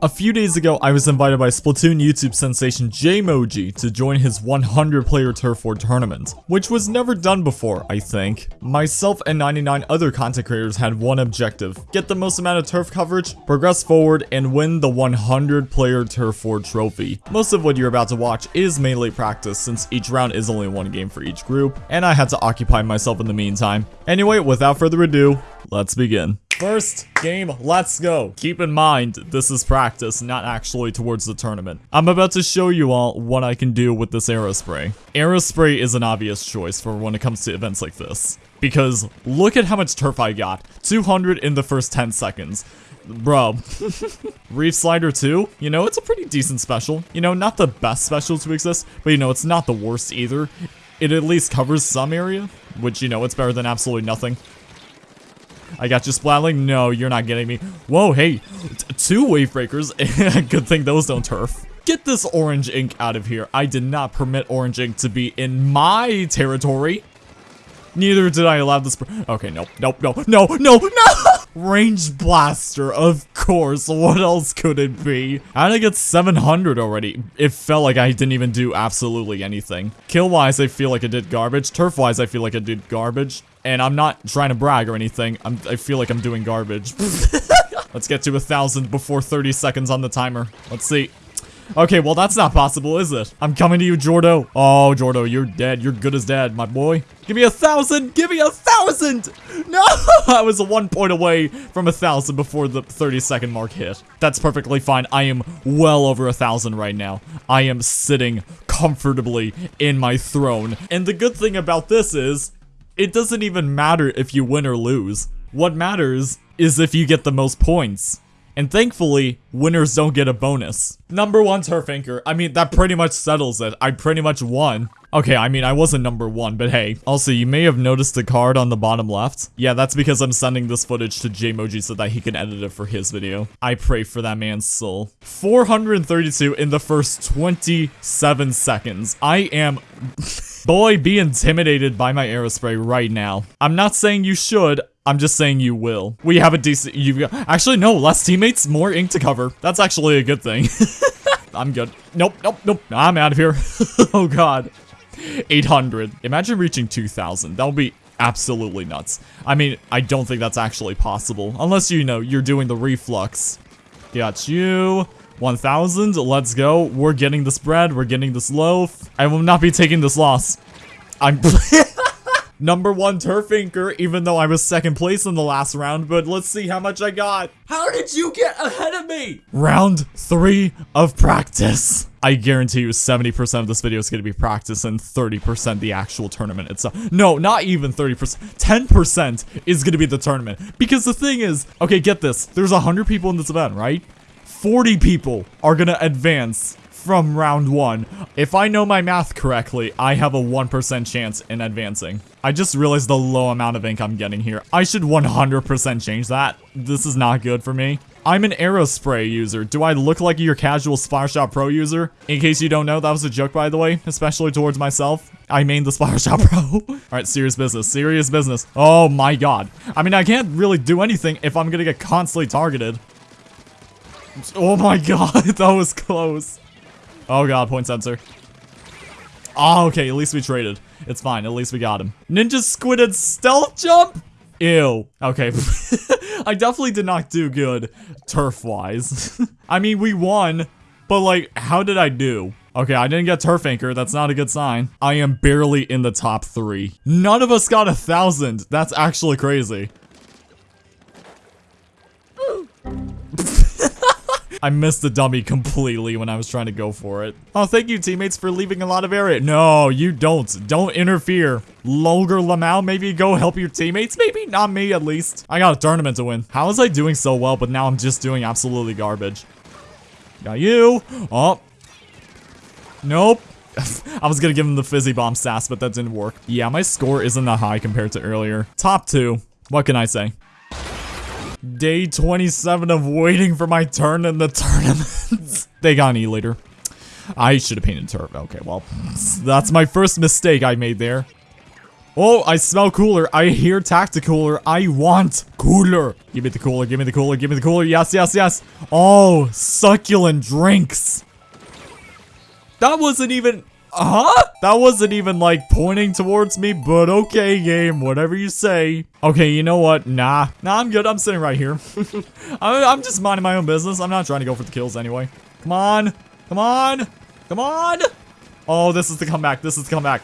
A few days ago, I was invited by Splatoon YouTube sensation Jmoji to join his 100 player Turf War tournament, which was never done before, I think. Myself and 99 other content creators had one objective, get the most amount of turf coverage, progress forward, and win the 100 player Turf War trophy. Most of what you're about to watch is mainly practice since each round is only one game for each group, and I had to occupy myself in the meantime. Anyway, without further ado, let's begin. First game, let's go. Keep in mind, this is practice, not actually towards the tournament. I'm about to show you all what I can do with this Aerospray. Aerospray is an obvious choice for when it comes to events like this. Because look at how much turf I got. 200 in the first 10 seconds. Bro. Reef Slider 2, you know, it's a pretty decent special. You know, not the best special to exist, but you know, it's not the worst either. It at least covers some area, which, you know, it's better than absolutely nothing. I got you splatling. No, you're not getting me. Whoa, hey, two wave breakers. Good thing those don't turf. Get this orange ink out of here. I did not permit orange ink to be in my territory. Neither did I allow this. Okay, nope, nope, no, no, no, no! Range blaster, of course. What else could it be? How did I get 700 already? It felt like I didn't even do absolutely anything. Kill-wise, I feel like I did garbage. Turf-wise, I feel like I did garbage. And I'm not trying to brag or anything. I'm, I feel like I'm doing garbage. Let's get to a thousand before 30 seconds on the timer. Let's see. Okay, well, that's not possible, is it? I'm coming to you, Jordo. Oh, Jordo, you're dead. You're good as dead, my boy. Give me a thousand. Give me a thousand. No, I was a one point away from a thousand before the 30 second mark hit. That's perfectly fine. I am well over a thousand right now. I am sitting comfortably in my throne. And the good thing about this is it doesn't even matter if you win or lose. What matters is if you get the most points. And thankfully, winners don't get a bonus. Number one turf anchor. I mean, that pretty much settles it. I pretty much won. Okay, I mean, I wasn't number one, but hey. Also, you may have noticed the card on the bottom left. Yeah, that's because I'm sending this footage to Jmoji so that he can edit it for his video. I pray for that man's soul. 432 in the first 27 seconds. I am... Boy, be intimidated by my aerospray right now. I'm not saying you should. I'm just saying you will. We have a decent- you got- Actually, no, less teammates, more ink to cover. That's actually a good thing. I'm good. Nope, nope, nope. I'm out of here. oh god. 800. Imagine reaching 2,000. That would be absolutely nuts. I mean, I don't think that's actually possible. Unless, you know, you're doing the reflux. Got you. 1,000. Let's go. We're getting this bread. We're getting this loaf. I will not be taking this loss. I'm... Number one turf anchor, even though I was second place in the last round, but let's see how much I got. How did you get ahead of me? Round three of practice. I guarantee you 70% of this video is going to be practice and 30% the actual tournament itself. No, not even 30%. 10% is going to be the tournament. Because the thing is, okay, get this. There's 100 people in this event, right? 40 people are going to advance from round one. If I know my math correctly, I have a 1% chance in advancing. I just realized the low amount of ink I'm getting here. I should 100% change that. This is not good for me. I'm an Aerospray user. Do I look like your casual Splattershot Pro user? In case you don't know, that was a joke, by the way, especially towards myself. I mean the Splattershot Pro. All right, serious business, serious business. Oh my god. I mean, I can't really do anything if I'm gonna get constantly targeted. Oh my god, that was close. Oh god, point sensor. Oh, okay, at least we traded. It's fine, at least we got him. Ninja Squid stealth jump? Ew. Okay. I definitely did not do good turf-wise. I mean, we won, but like, how did I do? Okay, I didn't get turf anchor. That's not a good sign. I am barely in the top three. None of us got a thousand. That's actually crazy. I missed the dummy completely when I was trying to go for it. Oh, thank you, teammates, for leaving a lot of area. No, you don't. Don't interfere. Longer Lamau, maybe go help your teammates? Maybe not me, at least. I got a tournament to win. How was I doing so well, but now I'm just doing absolutely garbage? Got you. Oh. Nope. I was gonna give him the fizzy bomb sass, but that didn't work. Yeah, my score isn't that high compared to earlier. Top two. What can I say? Day 27 of waiting for my turn in the tournament. they got an E-liter. I should have painted turf. Okay, well, that's my first mistake I made there. Oh, I smell cooler. I hear tacticooler. I want cooler. Give me the cooler. Give me the cooler. Give me the cooler. Yes, yes, yes. Oh, succulent drinks. That wasn't even... Huh? That wasn't even like pointing towards me, but okay, game, whatever you say. Okay, you know what? Nah. Nah, I'm good. I'm sitting right here. I'm just minding my own business. I'm not trying to go for the kills anyway. Come on. Come on. Come on. Oh, this is the comeback. This is the comeback.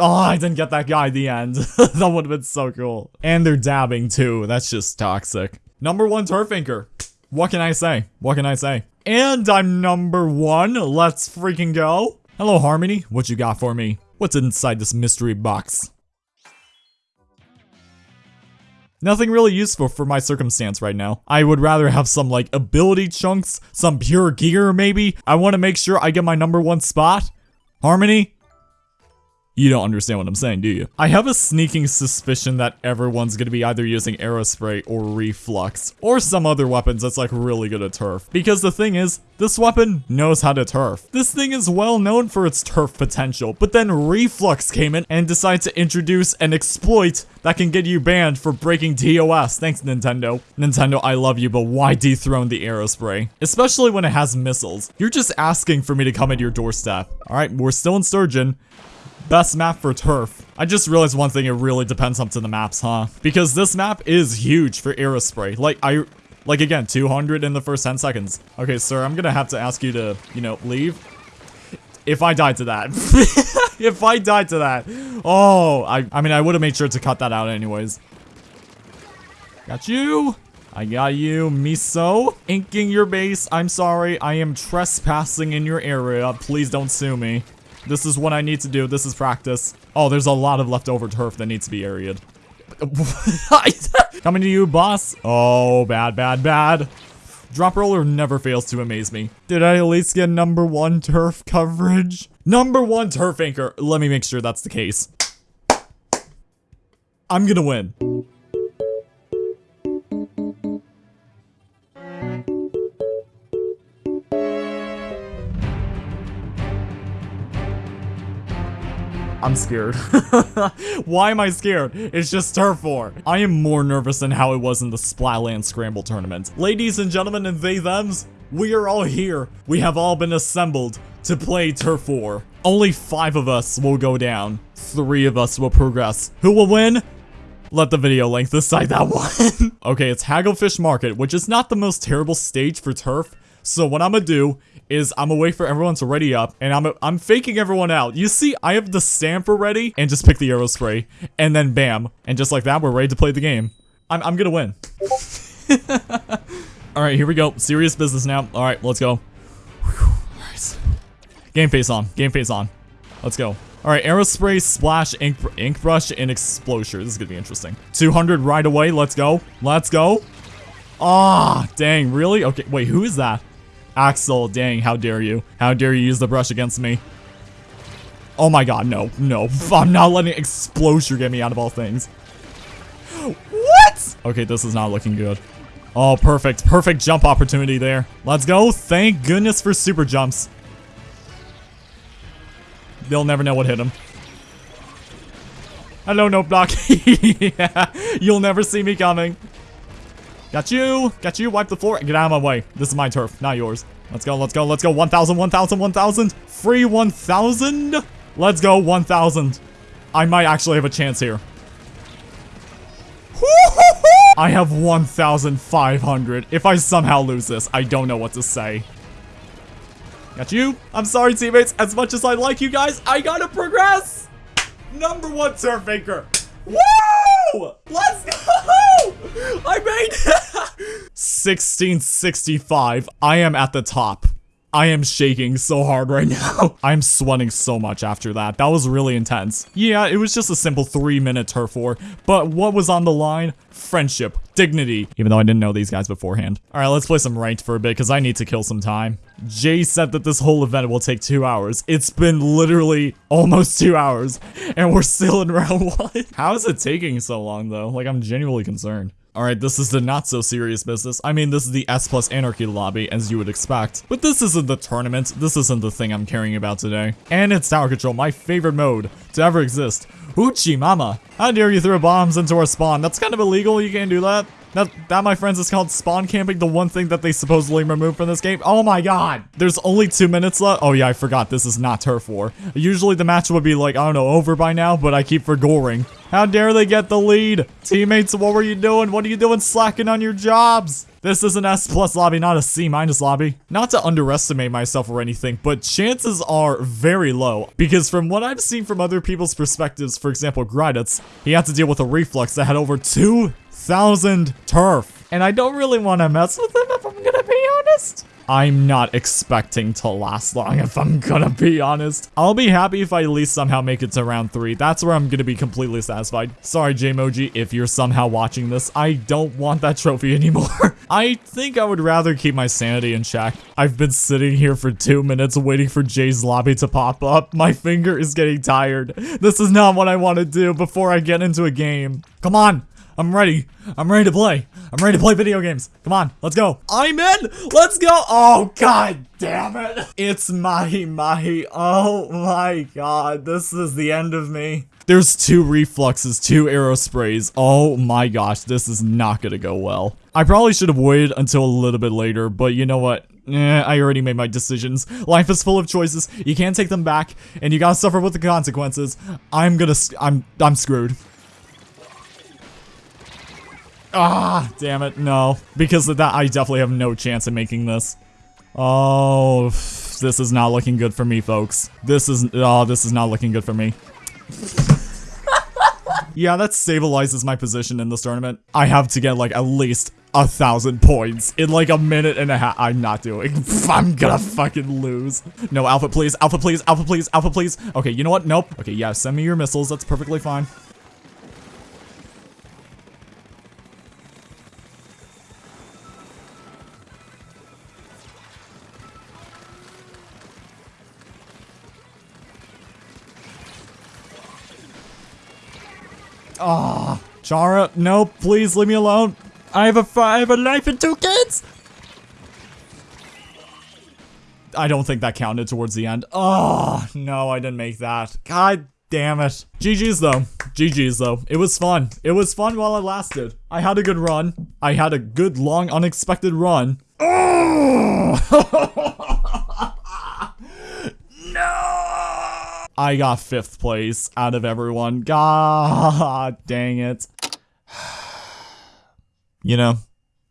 Oh, I didn't get that guy at the end. that would have been so cool. And they're dabbing too. That's just toxic. Number one turf anchor. What can I say? What can I say? And I'm number one. Let's freaking go. Hello, Harmony. What you got for me? What's inside this mystery box? Nothing really useful for my circumstance right now. I would rather have some like ability chunks, some pure gear maybe. I want to make sure I get my number one spot. Harmony, you don't understand what I'm saying, do you? I have a sneaking suspicion that everyone's gonna be either using Aerospray or Reflux, or some other weapons that's like really good at turf. Because the thing is, this weapon knows how to turf. This thing is well known for its turf potential, but then Reflux came in and decided to introduce an exploit that can get you banned for breaking TOS. Thanks, Nintendo. Nintendo, I love you, but why dethrone the Aerospray? Especially when it has missiles. You're just asking for me to come at your doorstep. Alright, we're still in Sturgeon. Best map for turf. I just realized one thing, it really depends up to the maps, huh? Because this map is huge for Aerospray. Like, I... Like, again, 200 in the first 10 seconds. Okay, sir, I'm gonna have to ask you to, you know, leave. If I died to that. if I died to that. Oh, I, I mean, I would have made sure to cut that out anyways. Got you. I got you, Miso. Inking your base. I'm sorry. I am trespassing in your area. Please don't sue me. This is what I need to do. This is practice. Oh, there's a lot of leftover turf that needs to be aerated. Coming to you, boss. Oh, bad, bad, bad. Drop roller never fails to amaze me. Did I at least get number one turf coverage? Number one turf anchor. Let me make sure that's the case. I'm gonna win. I'm scared. Why am I scared? It's just Turf War. I am more nervous than how it was in the Splatland Scramble tournament. Ladies and gentlemen and they thems, we are all here. We have all been assembled to play Turf War. Only five of us will go down. Three of us will progress. Who will win? Let the video length decide that one. okay, it's Hagglefish Market, which is not the most terrible stage for turf. So what I'm gonna do is I'm gonna wait for everyone to ready up, and I'm I'm faking everyone out. You see, I have the stamper ready, and just pick the Aerospray, and then bam, and just like that, we're ready to play the game. I'm I'm gonna win. All right, here we go. Serious business now. All right, let's go. Right. Game face on. Game face on. Let's go. All right, Aerospray, Splash, Ink, ink Brush, and Explosher. This is gonna be interesting. 200 right away. Let's go. Let's go. Ah, oh, dang, really? Okay, wait, who is that? Axel, dang, how dare you. How dare you use the brush against me. Oh my god, no, no. I'm not letting Explosher get me out of all things. What? Okay, this is not looking good. Oh, perfect. Perfect jump opportunity there. Let's go. Thank goodness for super jumps. They'll never know what hit him. Hello, no block. yeah, you'll never see me coming. Got you. Got you. Wipe the floor. Get out of my way. This is my turf, not yours. Let's go. Let's go. Let's go. 1,000, 1,000, 1,000. Free 1,000. Let's go. 1,000. I might actually have a chance here. I have 1,500. If I somehow lose this, I don't know what to say. Got you. I'm sorry, teammates. As much as I like you guys, I gotta progress. Number one turf maker. Woo! Let's go! I made it! 1665. I am at the top. I am shaking so hard right now. I'm sweating so much after that. That was really intense. Yeah, it was just a simple three minute turf war, but what was on the line? Friendship, dignity, even though I didn't know these guys beforehand. All right, let's play some ranked for a bit because I need to kill some time. Jay said that this whole event will take two hours. It's been literally almost two hours and we're still in round one. How is it taking so long though? Like I'm genuinely concerned. Alright, this is the not so serious business. I mean, this is the S plus Anarchy lobby, as you would expect. But this isn't the tournament. This isn't the thing I'm caring about today. And it's Tower Control, my favorite mode to ever exist. Uchi mama. How dare you throw bombs into our spawn? That's kind of illegal. You can't do that. That, that, my friends, is called spawn camping, the one thing that they supposedly removed from this game. Oh my god! There's only two minutes left. Oh yeah, I forgot, this is not Turf War. Usually the match would be like, I don't know, over by now, but I keep forgoing. How dare they get the lead? Teammates, what were you doing? What are you doing slacking on your jobs? This is an S plus lobby, not a C minus lobby. Not to underestimate myself or anything, but chances are very low. Because from what I've seen from other people's perspectives, for example, Gryditz, he had to deal with a reflux that had over two thousand turf. And I don't really want to mess with him if I'm gonna be honest. I'm not expecting to last long if I'm gonna be honest. I'll be happy if I at least somehow make it to round 3. That's where I'm gonna be completely satisfied. Sorry, Jmoji, if you're somehow watching this. I don't want that trophy anymore. I think I would rather keep my sanity in check. I've been sitting here for two minutes waiting for Jay's lobby to pop up. My finger is getting tired. This is not what I want to do before I get into a game. Come on. I'm ready. I'm ready to play. I'm ready to play video games. Come on, let's go. I'm in. Let's go. Oh, god damn it. It's Mahi Mahi. Oh my god. This is the end of me. There's two refluxes, two aerosprays. Oh my gosh, this is not gonna go well. I probably should have waited until a little bit later, but you know what? Eh, I already made my decisions. Life is full of choices. You can't take them back, and you gotta suffer with the consequences. I'm gonna, I'm, I'm screwed. Ah, damn it, no. Because of that, I definitely have no chance of making this. Oh, this is not looking good for me, folks. This is, oh, this is not looking good for me. yeah, that stabilizes my position in this tournament. I have to get, like, at least a thousand points in, like, a minute and a half. I'm not doing. I'm gonna fucking lose. No, Alpha, please. Alpha, please. Alpha, please. Alpha, please. Okay, you know what? Nope. Okay, yeah, send me your missiles. That's perfectly fine. Oh, Chara, no, please leave me alone. I have a I have a life and two kids. I don't think that counted towards the end. Oh, no, I didn't make that. God damn it. GG's though. GG's though. It was fun. It was fun while it lasted. I had a good run. I had a good, long, unexpected run. Oh! I got fifth place out of everyone. God dang it. You know,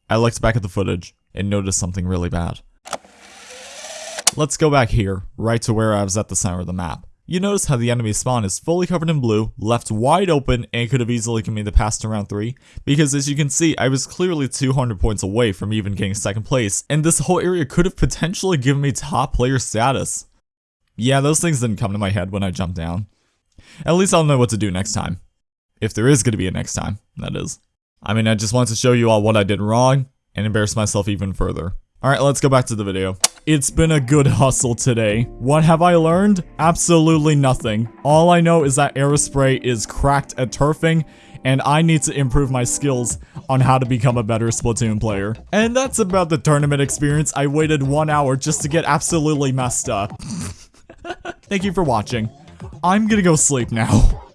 I looked back at the footage and noticed something really bad. Let's go back here, right to where I was at the center of the map. You notice how the enemy spawn is fully covered in blue, left wide open, and could have easily given me the pass to round 3, because as you can see, I was clearly 200 points away from even getting second place, and this whole area could have potentially given me top player status. Yeah, those things didn't come to my head when I jumped down. At least I'll know what to do next time. If there is going to be a next time, that is. I mean, I just wanted to show you all what I did wrong and embarrass myself even further. Alright, let's go back to the video. It's been a good hustle today. What have I learned? Absolutely nothing. All I know is that Aerospray is cracked at turfing, and I need to improve my skills on how to become a better Splatoon player. And that's about the tournament experience. I waited one hour just to get absolutely messed up. Thank you for watching. I'm gonna go sleep now.